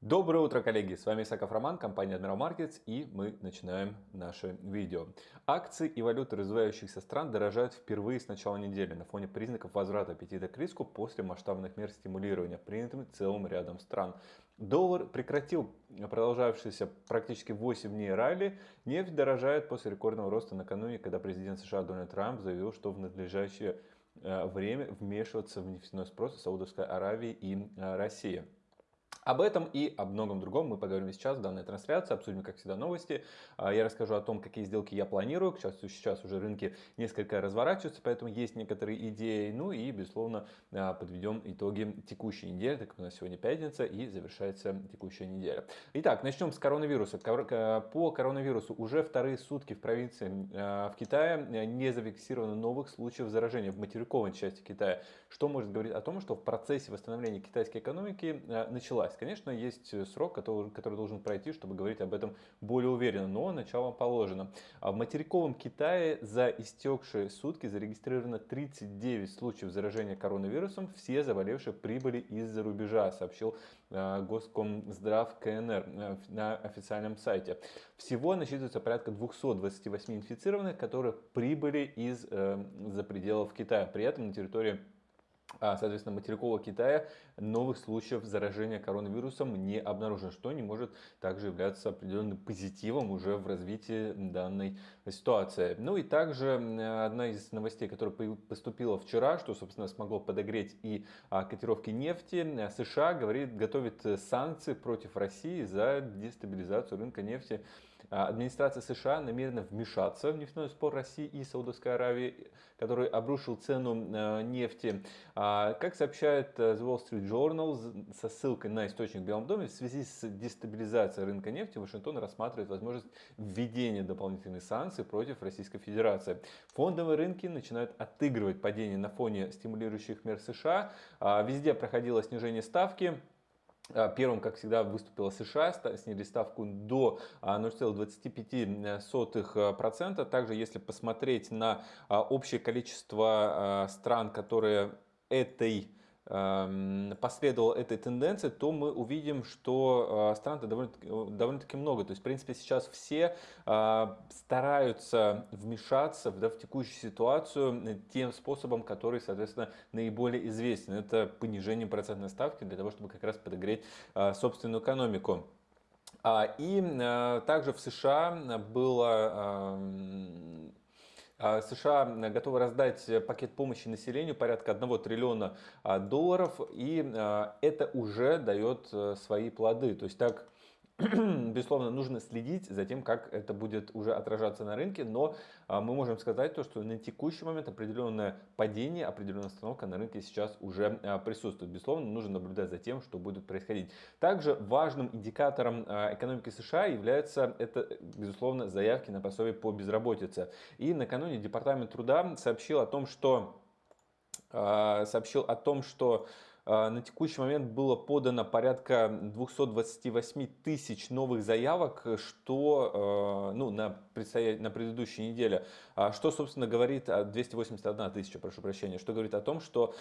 Доброе утро, коллеги! С вами Исаков Роман, компания Admiral Markets, и мы начинаем наше видео. Акции и валюты развивающихся стран дорожают впервые с начала недели на фоне признаков возврата аппетита к риску после масштабных мер стимулирования, принятыми целым рядом стран. Доллар прекратил продолжавшийся практически 8 дней ралли. Нефть дорожает после рекордного роста накануне, когда президент США Дональд Трамп заявил, что в надлежащее э, время вмешиваться в нефтяной спрос Саудовской Аравии и э, России. Об этом и о многом другом мы поговорим сейчас в данной трансляции, обсудим, как всегда, новости. А, я расскажу о том, какие сделки я планирую. Сейчас, сейчас уже рынки несколько разворачиваются, поэтому есть некоторые идеи. Ну и, безусловно, а, подведем итоги текущей недели, так как у нас сегодня пятница и завершается текущая неделя. Итак, начнем с коронавируса. По коронавирусу уже вторые сутки в провинции а, в Китае не зафиксировано новых случаев заражения в материковой части Китая, что может говорить о том, что в процессе восстановления китайской экономики началась Конечно, есть э, срок, который, который должен пройти, чтобы говорить об этом более уверенно, но начало положено. А в материковом Китае за истекшие сутки зарегистрировано 39 случаев заражения коронавирусом. Все заболевшие прибыли из-за рубежа, сообщил э, Госкомздрав КНР э, на официальном сайте. Всего насчитывается порядка 228 инфицированных, которые прибыли из-за пределов Китая. При этом на территории соответственно, материкового Китая новых случаев заражения коронавирусом не обнаружено, что не может также являться определенным позитивом уже в развитии данной ситуации. Ну и также одна из новостей, которая поступила вчера, что, собственно, смогло подогреть и а, котировки нефти, США говорит, готовит санкции против России за дестабилизацию рынка нефти а, администрация США намерена вмешаться в нефтяной спор России и Саудовской Аравии, который обрушил цену а, нефти. А, как сообщает э, The Wall Street Journal со ссылкой на источник в Белом доме, в связи с дестабилизацией рынка нефти Вашингтон рассматривает возможность введения дополнительных санкций против Российской Федерации. Фондовые рынки начинают отыгрывать падение на фоне стимулирующих мер США. Везде проходило снижение ставки. А, первым, как всегда, выступила США, снизили ставку до 0,25%. А, Также, если посмотреть на а, общее количество стран, которые этой Эм, последовал этой тенденции, то мы увидим, что э, стран довольно-таки довольно много. То есть, в принципе, сейчас все э, стараются вмешаться да, в текущую ситуацию тем способом, который, соответственно, наиболее известен. Это понижение процентной ставки для того, чтобы как раз подогреть э, собственную экономику. А, и также в США было эм, США готовы раздать пакет помощи населению порядка 1 триллиона а, долларов, и а, это уже дает э, свои плоды. То есть так безусловно, нужно следить за тем, как это будет уже отражаться на рынке, но а, мы можем сказать то, что на текущий момент определенное падение, определенная остановка на рынке сейчас уже а, присутствует. Безусловно, нужно наблюдать за тем, что будет происходить. Также важным индикатором а, экономики США является это, безусловно, заявки на пособие по безработице. И накануне Департамент труда сообщил о том, что сообщил о том, что на текущий момент было подано порядка 228 тысяч новых заявок, что а, ну, на, на предыдущей неделе, а, что, собственно, говорит 281 тысяча, прошу прощения, что говорит о том, что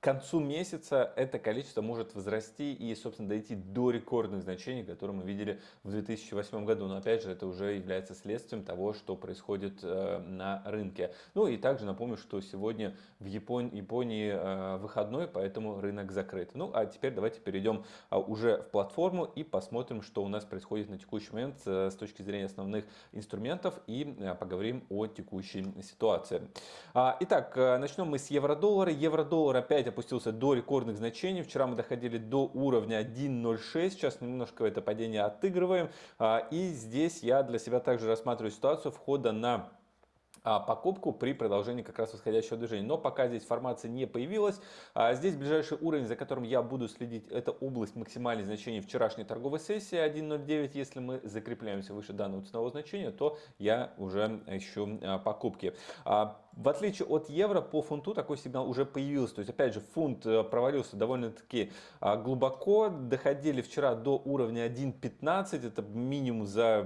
к концу месяца это количество может возрасти и, собственно, дойти до рекордных значений, которые мы видели в 2008 году. Но, опять же, это уже является следствием того, что происходит э, на рынке. Ну и также напомню, что сегодня в Японии, Японии э, выходной, поэтому рынок закрыт. Ну, а теперь давайте перейдем э, уже в платформу и посмотрим, что у нас происходит на текущий момент с точки зрения основных инструментов и поговорим о текущей ситуации. А, итак, начнем мы с евро-доллара. Евро-доллар опять опустился до рекордных значений. Вчера мы доходили до уровня 1.06. Сейчас немножко это падение отыгрываем. А, и здесь я для себя также рассматриваю ситуацию входа на а, покупку при продолжении как раз восходящего движения. Но пока здесь формация не появилась, а здесь ближайший уровень, за которым я буду следить, это область максимальных значений вчерашней торговой сессии 1.09. Если мы закрепляемся выше данного ценового значения, то я уже ищу покупки. В отличие от евро, по фунту такой сигнал уже появился. То есть, опять же, фунт э, провалился довольно-таки а, глубоко. Доходили вчера до уровня 1.15. Это минимум за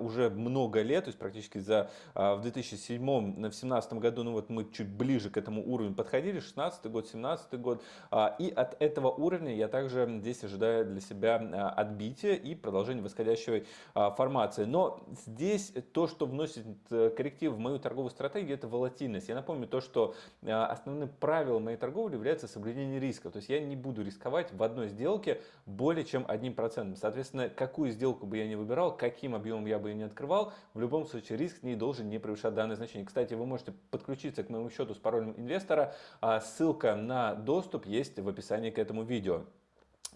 уже много лет. То есть, практически за а, в 2007-2017 году, ну вот мы чуть ближе к этому уровню подходили. 16 год, 17 год. А, и от этого уровня я также здесь ожидаю для себя отбития и продолжения восходящей формации. Но здесь то, что вносит э, корректив в мою торговую стратегию, это волатильность волатильность. Я напомню то, что а, основным правилом моей торговли является соблюдение риска. То есть я не буду рисковать в одной сделке более чем одним процентом. Соответственно, какую сделку бы я ни выбирал, каким объемом я бы ее не открывал, в любом случае риск не должен не превышать данное значение. Кстати, вы можете подключиться к моему счету с паролем инвестора. А ссылка на доступ есть в описании к этому видео.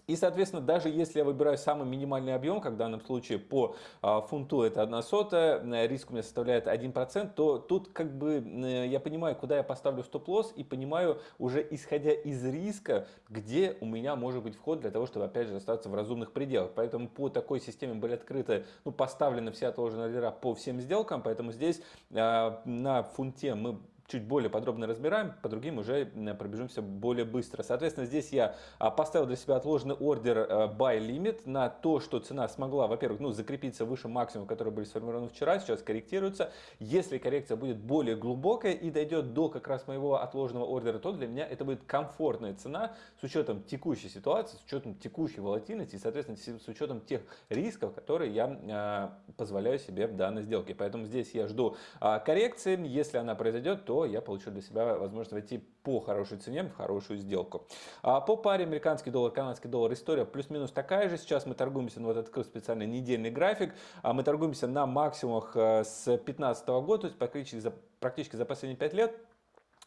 И, соответственно, даже если я выбираю самый минимальный объем, как в данном случае по а, фунту это 1 сотая, э, риск у меня составляет 1%, то тут как бы э, я понимаю, куда я поставлю стоп-лосс и понимаю уже исходя из риска, где у меня может быть вход для того, чтобы опять же остаться в разумных пределах. Поэтому по такой системе были открыты, ну, поставлены все отложенные ордера по всем сделкам, поэтому здесь а, на фунте мы чуть более подробно разбираем, по другим уже пробежимся более быстро. Соответственно, здесь я а, поставил для себя отложенный ордер э, buy limit на то, что цена смогла, во-первых, ну, закрепиться выше максимума, который были сформированы вчера, сейчас корректируется. Если коррекция будет более глубокая и дойдет до как раз моего отложенного ордера, то для меня это будет комфортная цена с учетом текущей ситуации, с учетом текущей волатильности и, соответственно, с учетом тех рисков, которые я а, позволяю себе в данной сделке. Поэтому здесь я жду а, коррекции. Если она произойдет, то то я получу для себя возможность войти по хорошей цене в хорошую сделку. А по паре американский доллар, канадский доллар история плюс-минус такая же. Сейчас мы торгуемся, ну вот открыл специальный недельный график, а мы торгуемся на максимумах э, с 2015 года, то есть практически за, практически за последние 5 лет.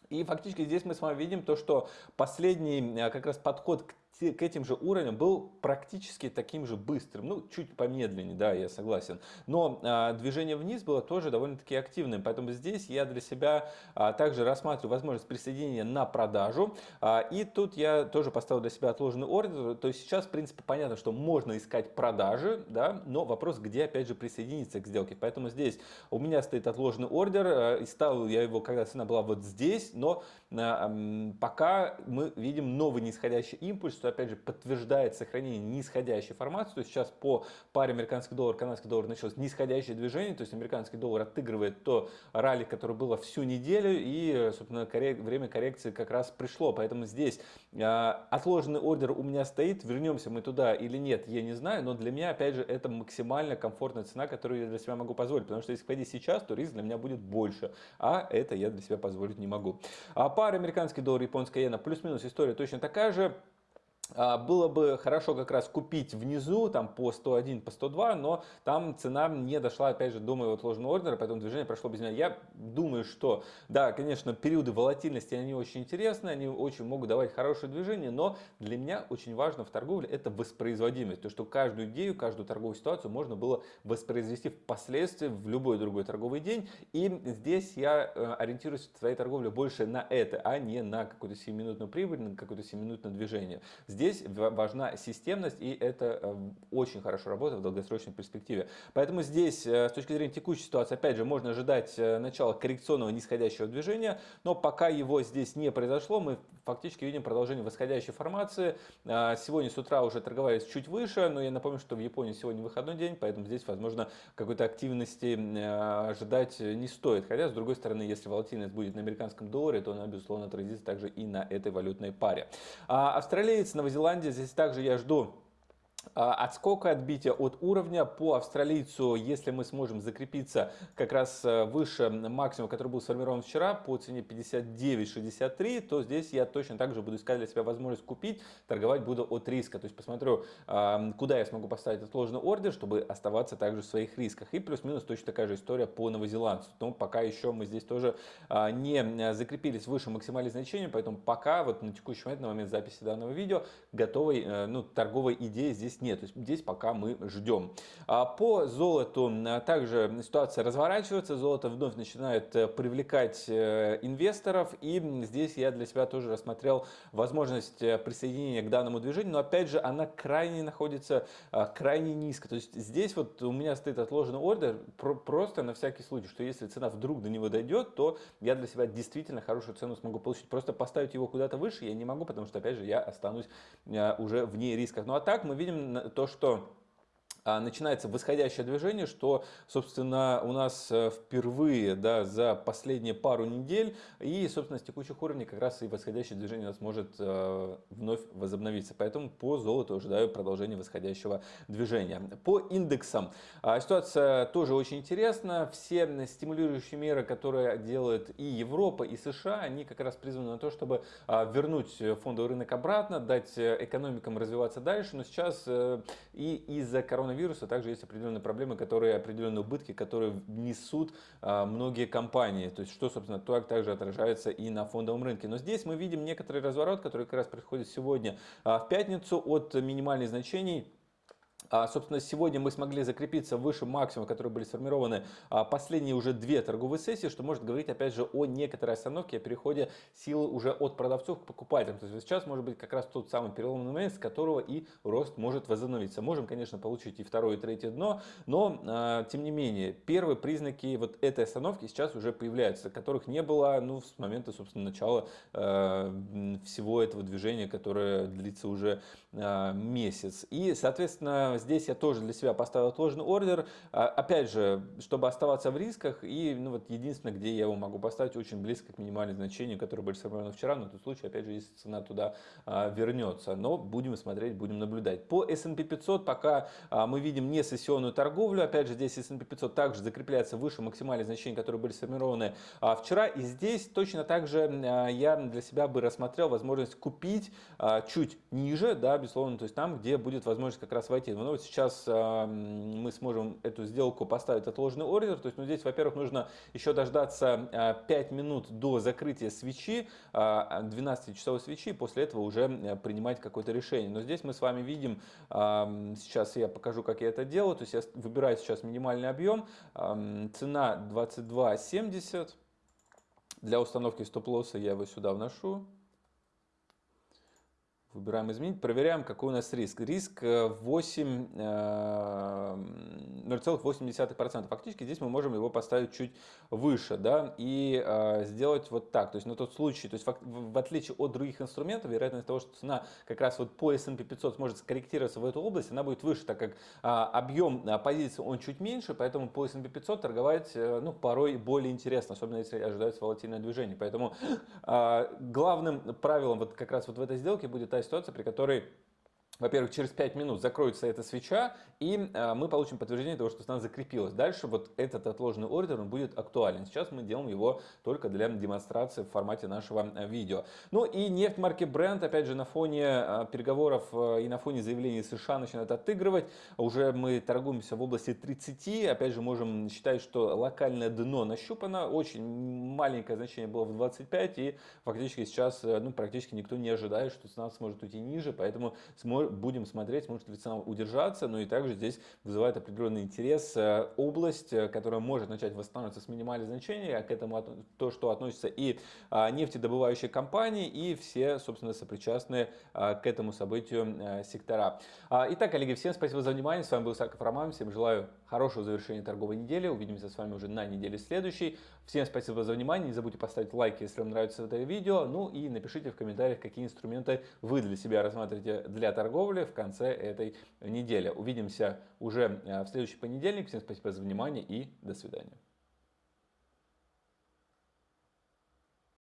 И фактически здесь мы с вами видим то, что последний э, как раз подход к к этим же уровням был практически таким же быстрым, ну чуть помедленнее, да, я согласен, но а, движение вниз было тоже довольно-таки активным, поэтому здесь я для себя а, также рассматриваю возможность присоединения на продажу, а, и тут я тоже поставил для себя отложенный ордер, то есть сейчас в принципе понятно, что можно искать продажи, да, но вопрос, где опять же присоединиться к сделке, поэтому здесь у меня стоит отложенный ордер, а, и ставил я его, когда цена была вот здесь, но а, пока мы видим новый нисходящий импульс, что опять же подтверждает сохранение нисходящей формации. То есть сейчас по паре американский доллар, канадский доллар началось нисходящее движение. То есть американский доллар отыгрывает то ралли, которое было всю неделю. И, собственно, коррек... время коррекции как раз пришло. Поэтому здесь э, отложенный ордер у меня стоит. Вернемся мы туда или нет, я не знаю. Но для меня, опять же, это максимально комфортная цена, которую я для себя могу позволить. Потому что если входить сейчас, то риск для меня будет больше. А это я для себя позволить не могу. А пара американский доллар, японская иена, плюс-минус история точно такая же. А, было бы хорошо как раз купить внизу, там по 101, по 102, но там цена не дошла, опять же, до моего отложенного ордера, поэтому движение прошло без меня. Я думаю, что, да, конечно, периоды волатильности, они очень интересны, они очень могут давать хорошее движение, но для меня очень важно в торговле это воспроизводимость, то, что каждую идею, каждую торговую ситуацию можно было воспроизвести впоследствии в любой другой торговый день, и здесь я э, ориентируюсь в своей торговле больше на это, а не на какую-то 7-минутную прибыль, на какое-то 7-минутное движение. Здесь важна системность, и это э, очень хорошо работает в долгосрочной перспективе. Поэтому здесь, э, с точки зрения текущей ситуации, опять же, можно ожидать э, начала коррекционного нисходящего движения, но пока его здесь не произошло, мы фактически видим продолжение восходящей формации. Сегодня с утра уже торговались чуть выше, но я напомню, что в Японии сегодня выходной день, поэтому здесь, возможно, какой-то активности ожидать не стоит. Хотя, с другой стороны, если волатильность будет на американском долларе, то она, безусловно, отразится также и на этой валютной паре. А австралиец, Новозеландец, Зеландия. Здесь также я жду отскока отбития от уровня по австралийцу, если мы сможем закрепиться как раз э, выше максимума, который был сформирован вчера по цене 59.63, то здесь я точно так же буду искать для себя возможность купить, торговать буду от риска. То есть посмотрю, куда я смогу поставить отложенный ордер, чтобы оставаться также в своих рисках. И плюс-минус точно такая же история по новозеландцу. Но пока еще мы здесь тоже а, не закрепились выше максимальных значений, поэтому пока вот на текущий момент, на момент записи данного видео, готовой э, ну, торговой идеи здесь здесь нет. То есть здесь пока мы ждем. А по золоту также ситуация разворачивается. Золото вновь начинает привлекать инвесторов. И здесь я для себя тоже рассмотрел возможность присоединения к данному движению. Но опять же, она крайне находится крайне низко. То есть здесь вот у меня стоит отложенный ордер просто на всякий случай, что если цена вдруг до него дойдет, то я для себя действительно хорошую цену смогу получить. Просто поставить его куда-то выше я не могу, потому что, опять же, я останусь э, уже вне рисков. Ну а так мы видим то, что начинается восходящее движение, что, собственно, у нас э, впервые да, за последние пару недель и, собственно, с текущих уровней как раз и восходящее движение у нас может э, вновь возобновиться. Поэтому по золоту ожидаю продолжения восходящего движения. По индексам а, ситуация тоже очень интересна. Все стимулирующие меры, которые делают и Европа, и США, они как раз призваны на то, чтобы а, вернуть фондовый рынок обратно, дать э, экономикам развиваться дальше. Но сейчас и из-за коронавируса коронавируса также есть определенные проблемы, которые, определенные убытки, которые несут а, многие компании. То есть, что, собственно, так также отражается и на фондовом рынке. Но здесь мы видим некоторый разворот, который как раз происходит сегодня а, в пятницу от минимальных значений а, собственно, сегодня мы смогли закрепиться выше максимума, которые были сформированы а, последние уже две торговые сессии, что может говорить, опять же, о некоторой остановке, о переходе силы уже от продавцов к покупателям. То есть сейчас может быть как раз тот самый переломный момент, с которого и рост может возобновиться. Можем, конечно, получить и второе, и третье дно, но, а, тем не менее, первые признаки вот этой остановки сейчас уже появляются, которых не было ну, с момента, собственно, начала всего этого движения, которое длится уже месяц. И, соответственно, здесь я тоже для себя поставил отложенный ордер. А, опять же, чтобы оставаться в рисках. И ну, вот единственное, где я его могу поставить, очень близко к минимальному значению, которое были сформированы вчера. Но в том случае, опять же, если цена туда а, вернется. Но будем смотреть, будем наблюдать. По S&P 500 пока а, мы видим не сессионную торговлю. Опять же, здесь S&P 500 также закрепляется выше максимальных значений, которые были сформированы вчера. И здесь точно так же я для себя бы рассмотрел возможность купить чуть ниже, да, безусловно, то есть там, где будет возможность как раз войти. Ну, вот сейчас мы сможем эту сделку поставить отложенный ордер. То есть, ну, здесь, во-первых, нужно еще дождаться э, 5 минут до закрытия свечи, э, 12-часовой свечи, и после этого уже э, принимать какое-то решение. Но здесь мы с вами видим, сейчас я покажу, как я это делаю. То есть, я выбираю сейчас минимальный объем, цена 22.70. Для установки стоп-лосса я его сюда вношу. Выбираем изменить, проверяем, какой у нас риск. Риск 8, э, 0,8%. Э, Фактически здесь мы можем его поставить чуть выше да, и э, сделать вот так. То есть на тот случай, то есть в отличие от других инструментов, вероятность того, что цена как раз вот по S&P 500 сможет скорректироваться в эту область, она будет выше, так как объем позиции он чуть меньше, поэтому по S&P 500 торговать ну, порой более интересно, особенно если ожидается волатильное движение. Поэтому главным правилом вот как раз вот в этой сделке будет та ситуация, при которой во-первых, через 5 минут закроется эта свеча, и э, мы получим подтверждение того, что цена закрепилась. Дальше вот этот отложенный ордер он будет актуален. Сейчас мы делаем его только для демонстрации в формате нашего э, видео. Ну и нефть марки Brent, опять же, на фоне э, переговоров э, и на фоне заявлений США начинает отыгрывать. Уже мы торгуемся в области 30. Опять же, можем считать, что локальное дно нащупано. Очень маленькое значение было в 25, и фактически сейчас э, ну, практически никто не ожидает, что цена сможет уйти ниже, поэтому сможет будем смотреть, может ли цена удержаться, но и также здесь вызывает определенный интерес э, область, э, которая может начать восстанавливаться с минимальных значений, а к этому то, что относится и а, нефтедобывающие компании, и все, собственно, сопричастные а, к этому событию э, сектора. А, итак, коллеги, всем спасибо за внимание, с вами был Саков Роман, всем желаю хорошего завершения торговой недели, увидимся с вами уже на неделе следующей. Всем спасибо за внимание, не забудьте поставить лайк, если вам нравится это видео, ну и напишите в комментариях, какие инструменты вы для себя рассматриваете для торговли торговли в конце этой недели. Увидимся уже э, в следующий понедельник. Всем спасибо за внимание и до свидания.